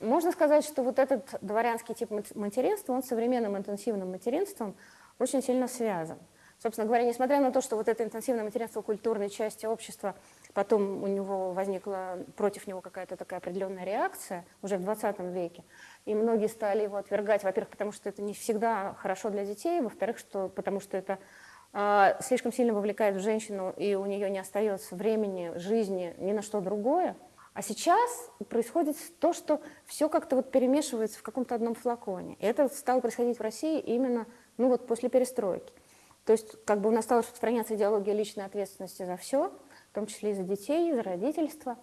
Можно сказать, что вот этот дворянский тип материнства, он с современным интенсивным материнством очень сильно связан. Собственно говоря, несмотря на то, что вот это интенсивное материнство культурной части общества, потом у него возникла против него какая-то такая определенная реакция уже в 20 веке, и многие стали его отвергать, во-первых, потому что это не всегда хорошо для детей, во-вторых, что, потому что это э, слишком сильно вовлекает в женщину, и у нее не остается времени, жизни ни на что другое, а сейчас происходит то, что все как-то вот перемешивается в каком-то одном флаконе. И это стало происходить в России именно ну вот после перестройки. То есть как бы у нас стала распространяться идеология личной ответственности за все, в том числе и за детей, и за родительство.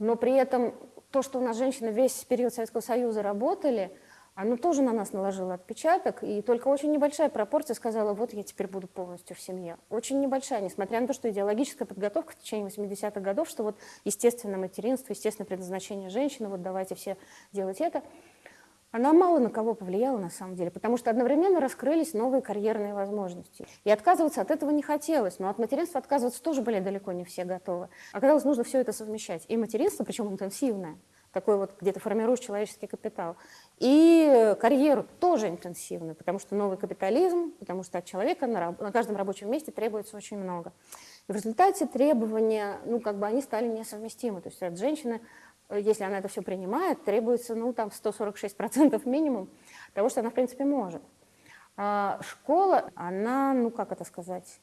Но при этом то, что у нас женщины весь период Советского Союза работали, оно тоже на нас наложило отпечаток, и только очень небольшая пропорция сказала, вот я теперь буду полностью в семье. Очень небольшая, несмотря на то, что идеологическая подготовка в течение 80-х годов, что вот естественное материнство, естественное предназначение женщины, вот давайте все делать это, она мало на кого повлияла на самом деле, потому что одновременно раскрылись новые карьерные возможности. И отказываться от этого не хотелось, но от материнства отказываться тоже были далеко не все готовы. Оказалось, нужно все это совмещать. И материнство, причем интенсивное, такой вот где-то формируешь человеческий капитал. И карьеру тоже интенсивно, потому что новый капитализм, потому что от человека на, на каждом рабочем месте требуется очень много. И в результате требования, ну, как бы они стали несовместимы. То есть от женщины, если она это все принимает, требуется, ну, там, 146% минимум того, что она, в принципе, может. А школа, она, ну, как это сказать,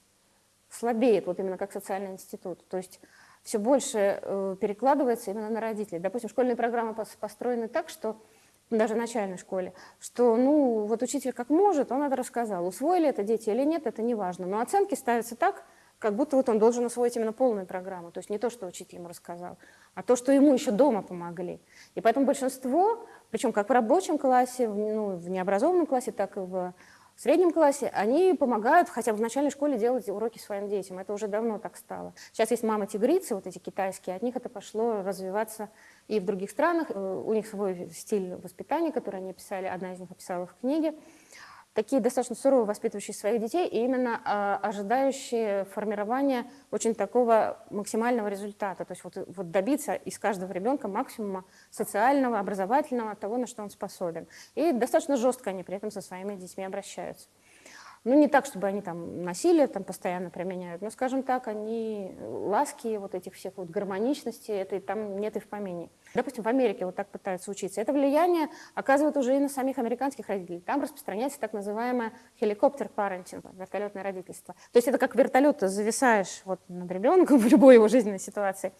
слабеет, вот именно как социальный институт. То есть все больше э, перекладывается именно на родителей. Допустим, школьные программы построены так, что даже в начальной школе, что, ну, вот учитель как может, он это рассказал. Усвоили это дети или нет, это не важно. Но оценки ставятся так, как будто вот он должен усвоить именно полную программу. То есть не то, что учитель ему рассказал, а то, что ему еще дома помогли. И поэтому большинство, причем как в рабочем классе, ну, в необразованном классе, так и в среднем классе, они помогают хотя бы в начальной школе делать уроки своим детям. Это уже давно так стало. Сейчас есть мамы-тигрицы, вот эти китайские, от них это пошло развиваться и в других странах. Э, у них свой стиль воспитания, который они писали, одна из них описала в книге такие достаточно сурово воспитывающие своих детей и именно а, ожидающие формирования очень такого максимального результата, то есть вот, вот добиться из каждого ребенка максимума социального, образовательного, того, на что он способен. И достаточно жестко они при этом со своими детьми обращаются. Ну, не так, чтобы они там насилие там постоянно применяют, но, скажем так, они ласки вот этих всех вот гармоничности, это там нет и в помине. Допустим, в Америке вот так пытаются учиться. Это влияние оказывает уже и на самих американских родителей. Там распространяется так называемое хеликоптер парентинг, вертолетное родительство. То есть это как вертолет, ты зависаешь вот над ребенком в любой его жизненной ситуации,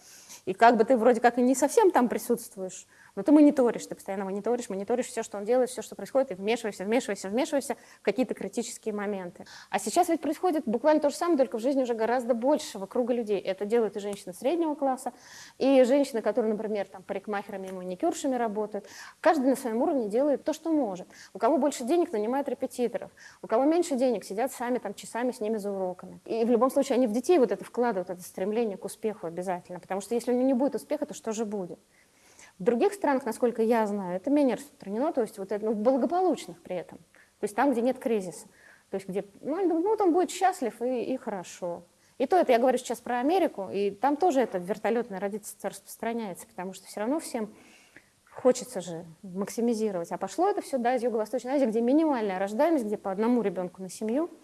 и как бы ты вроде как и не совсем там присутствуешь, но ты мониторишь, ты постоянно мониторишь, мониторишь все, что он делает, все, что происходит, и вмешиваешься, вмешиваешься, вмешиваешься в какие-то критические моменты. А сейчас ведь происходит буквально то же самое, только в жизни уже гораздо большего круга людей. Это делают и женщины среднего класса, и женщины, которые, например, там, парикмахерами и маникюршами работают. Каждый на своем уровне делает то, что может. У кого больше денег, нанимает репетиторов. У кого меньше денег, сидят сами там часами с ними за уроками. И в любом случае они в детей вот это вкладывают, это стремление к успеху обязательно. Потому что если у них не будет успеха, то что же будет? В других странах, насколько я знаю, это менее распространено, то есть вот это, ну, благополучных при этом. То есть там, где нет кризиса. То есть где, ну, ну он будет счастлив и, и хорошо. И то это я говорю сейчас про Америку, и там тоже это вертолетное родительство распространяется, потому что все равно всем хочется же максимизировать. А пошло это все да, из Юго-Восточной Азии, где минимальная рождаемость, где по одному ребенку на семью –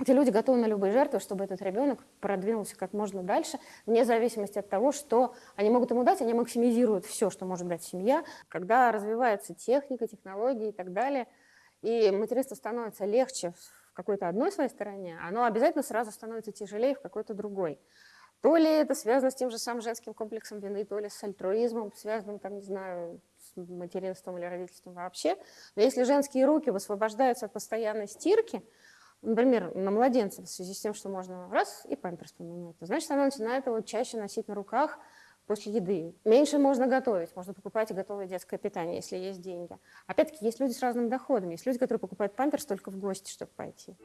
эти люди готовы на любые жертвы, чтобы этот ребенок продвинулся как можно дальше, вне зависимости от того, что они могут ему дать, они максимизируют все, что может дать семья. Когда развивается техника, технологии и так далее, и материнство становится легче в какой-то одной своей стороне, оно обязательно сразу становится тяжелее в какой-то другой. То ли это связано с тем же самым женским комплексом вины, то ли с альтруизмом, связанным, там, не знаю, с материнством или родительством вообще. Но если женские руки высвобождаются от постоянной стирки, например, на младенца в связи с тем, что можно раз и памперс поменять, то значит, она начинает его чаще носить на руках после еды. Меньше можно готовить, можно покупать готовое детское питание, если есть деньги. Опять-таки, есть люди с разным доходом, есть люди, которые покупают памперс только в гости, чтобы пойти.